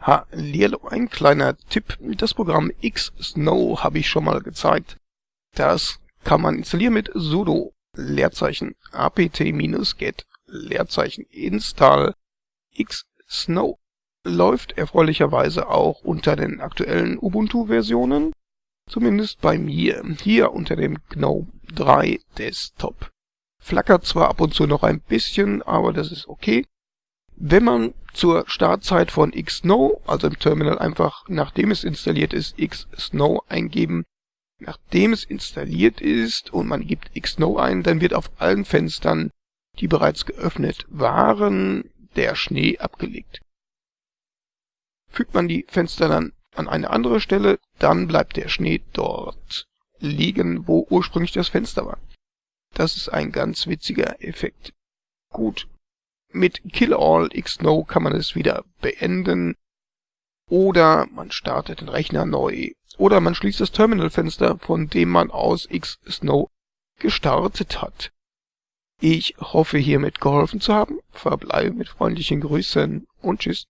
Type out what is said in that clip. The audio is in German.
Hallihallo, ein kleiner Tipp. Das Programm Xsnow habe ich schon mal gezeigt. Das kann man installieren mit sudo Leerzeichen apt-get Leerzeichen install xsnow. Läuft erfreulicherweise auch unter den aktuellen Ubuntu-Versionen. Zumindest bei mir. Hier unter dem GNOME 3 Desktop. Flackert zwar ab und zu noch ein bisschen, aber das ist okay. Wenn man zur Startzeit von xsnow, also im Terminal einfach nachdem es installiert ist, xsnow eingeben, nachdem es installiert ist und man gibt xsnow ein, dann wird auf allen Fenstern, die bereits geöffnet waren, der Schnee abgelegt. Fügt man die Fenster dann an eine andere Stelle, dann bleibt der Schnee dort liegen, wo ursprünglich das Fenster war. Das ist ein ganz witziger Effekt. Gut, mit Kill All Xsnow kann man es wieder beenden. Oder man startet den Rechner neu. Oder man schließt das Terminalfenster, von dem man aus Xsnow gestartet hat. Ich hoffe hiermit geholfen zu haben, verbleibe mit freundlichen Grüßen und tschüss.